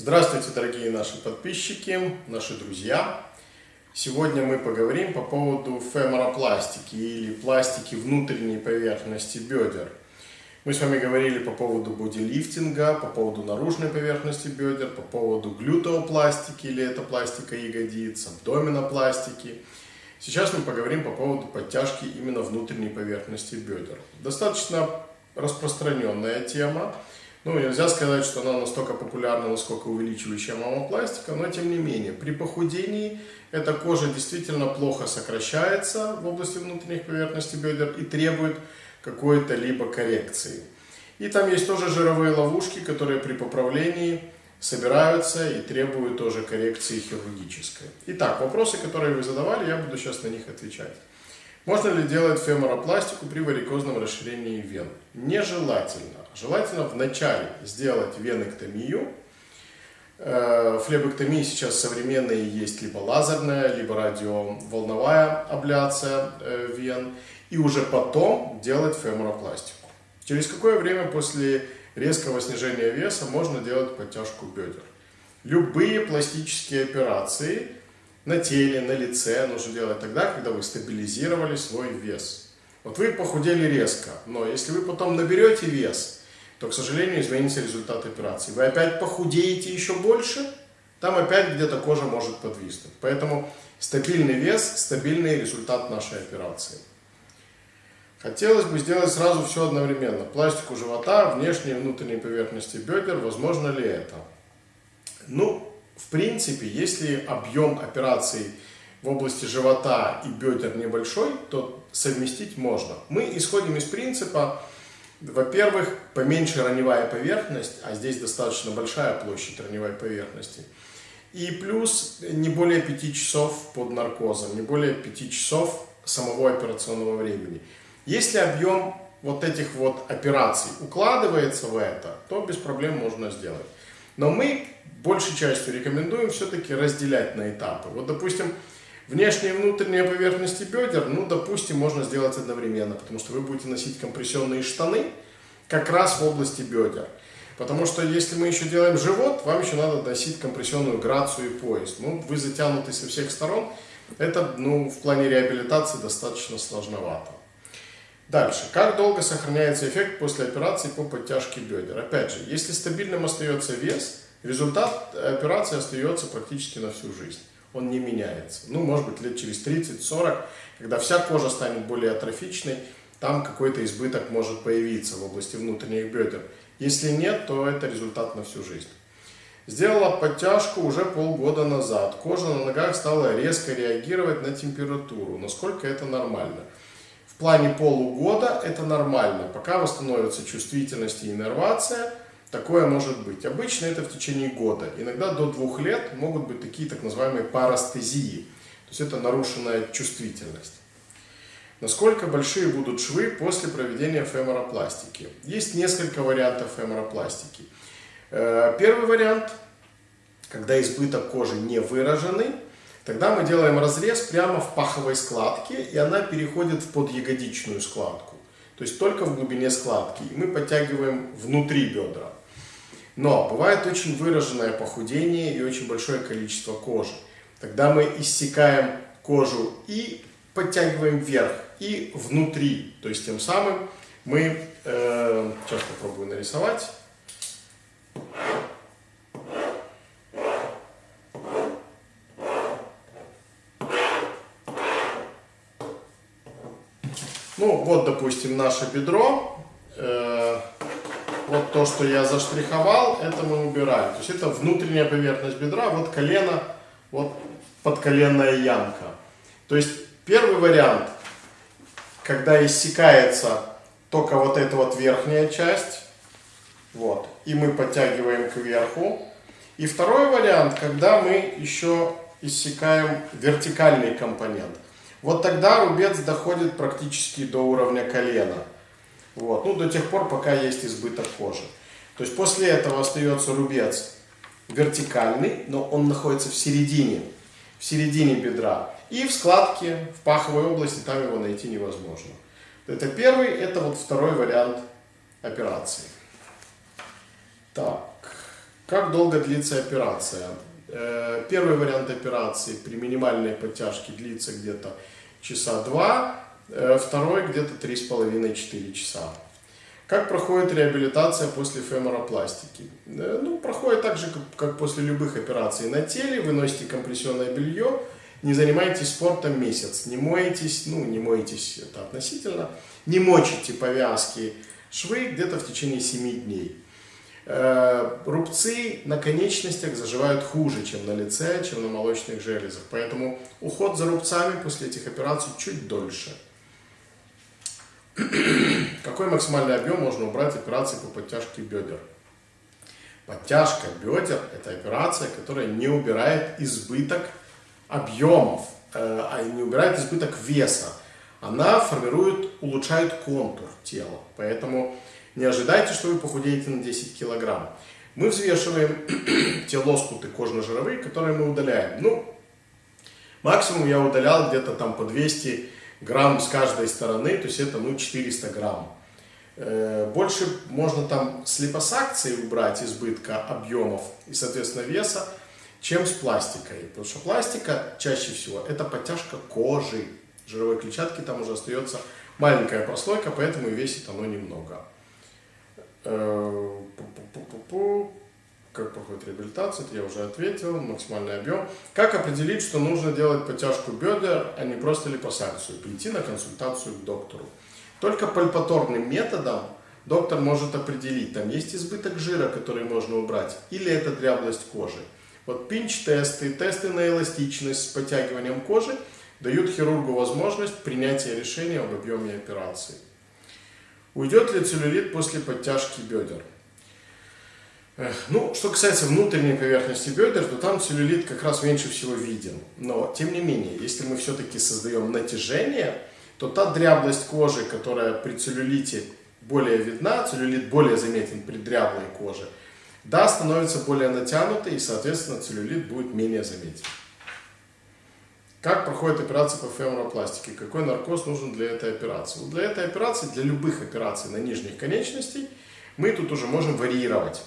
Здравствуйте, дорогие наши подписчики, наши друзья. Сегодня мы поговорим по поводу феморопластики или пластики внутренней поверхности бедер. Мы с вами говорили по поводу бодилифтинга, по поводу наружной поверхности бедер, по поводу глютеопластики или это пластика ягодиц, абдоминопластики. Сейчас мы поговорим по поводу подтяжки именно внутренней поверхности бедер. Достаточно распространенная тема. Ну, нельзя сказать, что она настолько популярна, насколько увеличивающая мамопластика, но тем не менее, при похудении эта кожа действительно плохо сокращается в области внутренних поверхностей бедер и требует какой-то либо коррекции. И там есть тоже жировые ловушки, которые при поправлении собираются и требуют тоже коррекции хирургической. Итак, вопросы, которые вы задавали, я буду сейчас на них отвечать. Можно ли делать феморопластику при варикозном расширении вен? Нежелательно. Желательно вначале сделать веноктомию. Э, флебоктомии сейчас современные есть либо лазерная, либо радиоволновая абляция э, вен. И уже потом делать феморопластику. Через какое время после резкого снижения веса можно делать подтяжку бедер? Любые пластические операции – на теле, на лице нужно делать тогда, когда вы стабилизировали свой вес. Вот вы похудели резко, но если вы потом наберете вес, то, к сожалению, изменится результат операции. Вы опять похудеете еще больше, там опять где-то кожа может подвиснуть. Поэтому стабильный вес, стабильный результат нашей операции. Хотелось бы сделать сразу все одновременно. Пластику живота, внешней и внутренней поверхности бедер. Возможно ли это? Ну, в принципе, если объем операций в области живота и бедер небольшой, то совместить можно. Мы исходим из принципа, во-первых, поменьше раневая поверхность, а здесь достаточно большая площадь раневой поверхности. И плюс не более 5 часов под наркозом, не более 5 часов самого операционного времени. Если объем вот этих вот операций укладывается в это, то без проблем можно сделать. Но мы большей частью рекомендуем все-таки разделять на этапы. Вот, допустим, внешние и внутренние поверхности бедер, ну, допустим, можно сделать одновременно, потому что вы будете носить компрессионные штаны как раз в области бедер. Потому что если мы еще делаем живот, вам еще надо носить компрессионную грацию и пояс. Ну, вы затянуты со всех сторон, это, ну, в плане реабилитации достаточно сложновато. Дальше. Как долго сохраняется эффект после операции по подтяжке бедер? Опять же, если стабильным остается вес, результат операции остается практически на всю жизнь. Он не меняется. Ну, может быть, лет через 30-40, когда вся кожа станет более атрофичной, там какой-то избыток может появиться в области внутренних бедер. Если нет, то это результат на всю жизнь. Сделала подтяжку уже полгода назад. Кожа на ногах стала резко реагировать на температуру. Насколько это нормально? В плане полугода это нормально. Пока восстановится чувствительность и иннервация, такое может быть. Обычно это в течение года. Иногда до двух лет могут быть такие так называемые парастезии. То есть это нарушенная чувствительность. Насколько большие будут швы после проведения феморопластики? Есть несколько вариантов феморопластики. Э, первый вариант, когда избыток кожи не выраженный, Тогда мы делаем разрез прямо в паховой складке, и она переходит в подъягодичную складку. То есть только в глубине складки. И мы подтягиваем внутри бедра. Но бывает очень выраженное похудение и очень большое количество кожи. Тогда мы иссекаем кожу и подтягиваем вверх, и внутри. То есть тем самым мы, э, сейчас попробую нарисовать. Ну, вот, допустим, наше бедро. Э, вот то, что я заштриховал, это мы убираем. То есть это внутренняя поверхность бедра, вот колено, вот подколенная ямка. То есть первый вариант, когда иссякается только вот эта вот верхняя часть, вот, и мы подтягиваем кверху. И второй вариант, когда мы еще иссякаем вертикальный компонент. Вот тогда рубец доходит практически до уровня колена. Вот. Ну, до тех пор, пока есть избыток кожи. То есть после этого остается рубец вертикальный, но он находится в середине, в середине бедра. И в складке, в паховой области, там его найти невозможно. Это первый, это вот второй вариант операции. Так, Как долго длится операция? Э, первый вариант операции при минимальной подтяжке длится где-то часа два, э, второй где-то три с половиной-четыре часа. Как проходит реабилитация после феморопластики? Э, ну, проходит так же, как после любых операций на теле. Вы носите компрессионное белье, не занимаетесь спортом месяц, не моетесь, ну, не моетесь, это относительно, не мочите повязки, швы где-то в течение 7 дней. Э, рубцы на конечностях заживают хуже, чем на лице, чем на молочных железах. Поэтому уход за рубцами после этих операций чуть дольше. Какой максимальный объем можно убрать операции по подтяжке бедер? Подтяжка бедер – это операция, которая не убирает избыток объемов, э, а не убирает избыток веса. Она формирует, улучшает контур тела. Поэтому не ожидайте, что вы похудеете на 10 килограмм. Мы взвешиваем те лоскуты кожно-жировые, которые мы удаляем. Ну, максимум я удалял где-то там по 200 грамм с каждой стороны, то есть это ну 400 грамм. Э, больше можно там с липосакцией убрать избытка объемов и, соответственно, веса, чем с пластикой. Потому что пластика чаще всего это подтяжка кожи. Жировой клетчатки там уже остается маленькая прослойка, поэтому и весит оно немного. Э, как проходит реабилитация, это я уже ответил, максимальный объем. Как определить, что нужно делать подтяжку бедер, а не просто липосакцию? Прийти на консультацию к доктору. Только пальпаторным методом доктор может определить, там есть избыток жира, который можно убрать, или это дряблость кожи. Вот пинч-тесты, тесты на эластичность с подтягиванием кожи дают хирургу возможность принятия решения об объеме операции. Уйдет ли целлюлит после подтяжки бедер? Ну, что касается внутренней поверхности бедер, то там целлюлит как раз меньше всего виден. Но, тем не менее, если мы все-таки создаем натяжение, то та дряблость кожи, которая при целлюлите более видна, целлюлит более заметен при дряблой коже, да, становится более натянутой, и, соответственно, целлюлит будет менее заметен. Как проходит операция по феморопластике? Какой наркоз нужен для этой операции? Для этой операции, для любых операций на нижних конечностей, мы тут уже можем варьировать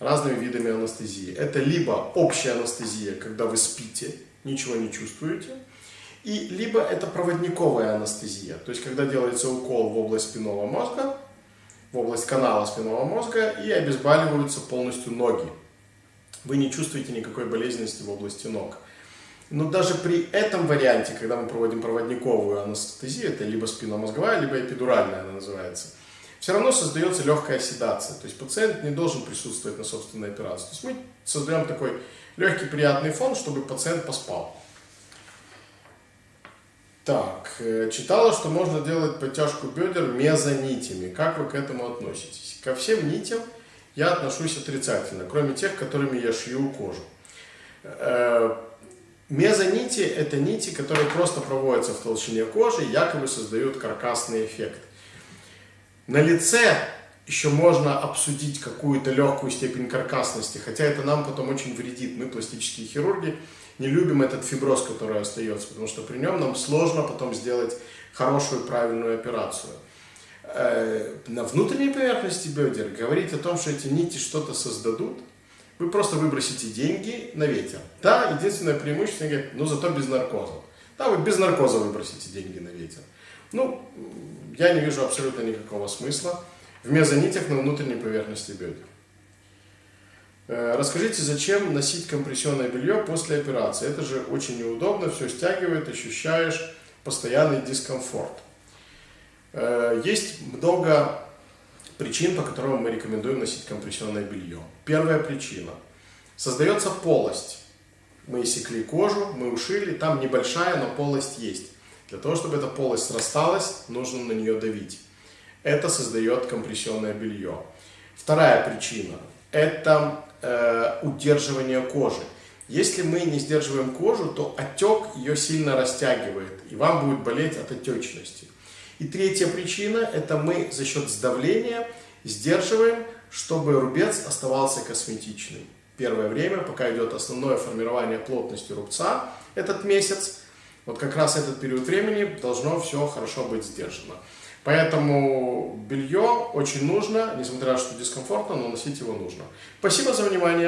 разными видами анестезии. Это либо общая анестезия, когда вы спите, ничего не чувствуете, и либо это проводниковая анестезия, то есть когда делается укол в область спинного мозга, в область канала спинного мозга и обезболиваются полностью ноги. Вы не чувствуете никакой болезненности в области ног. Но даже при этом варианте, когда мы проводим проводниковую анестезию, это либо спинномозговая, либо эпидуральная она называется, все равно создается легкая седация. То есть пациент не должен присутствовать на собственной операции. То есть мы создаем такой легкий приятный фон, чтобы пациент поспал. Так, э, читала, что можно делать подтяжку бедер мезонитями. Как вы к этому относитесь? Ко всем нитям я отношусь отрицательно, кроме тех, которыми я шью кожу. Мезонити – это нити, которые просто проводятся в толщине кожи якобы создают каркасный эффект. На лице еще можно обсудить какую-то легкую степень каркасности, хотя это нам потом очень вредит. Мы, пластические хирурги, не любим этот фиброз, который остается, потому что при нем нам сложно потом сделать хорошую, правильную операцию. Э, на внутренней поверхности бедер говорить о том, что эти нити что-то создадут – вы просто выбросите деньги на ветер. Да, единственное преимущество, говорит, ну зато без наркоза. Да, вы без наркоза выбросите деньги на ветер. Ну, я не вижу абсолютно никакого смысла в мезонитях на внутренней поверхности бедер. Э, расскажите, зачем носить компрессионное белье после операции? Это же очень неудобно, все стягивает, ощущаешь постоянный дискомфорт. Э, есть много причин, по которым мы рекомендуем носить компрессионное белье. Первая причина. Создается полость. Мы секли кожу, мы ушили, там небольшая, но полость есть. Для того, чтобы эта полость срасталась, нужно на нее давить. Это создает компрессионное белье. Вторая причина – это э, удерживание кожи. Если мы не сдерживаем кожу, то отек ее сильно растягивает, и вам будет болеть от отечности. И третья причина – это мы за счет сдавления сдерживаем, чтобы рубец оставался косметичный. Первое время, пока идет основное формирование плотности рубца, этот месяц, вот как раз этот период времени должно все хорошо быть сдержано. Поэтому белье очень нужно, несмотря на то, что дискомфортно, но носить его нужно. Спасибо за внимание.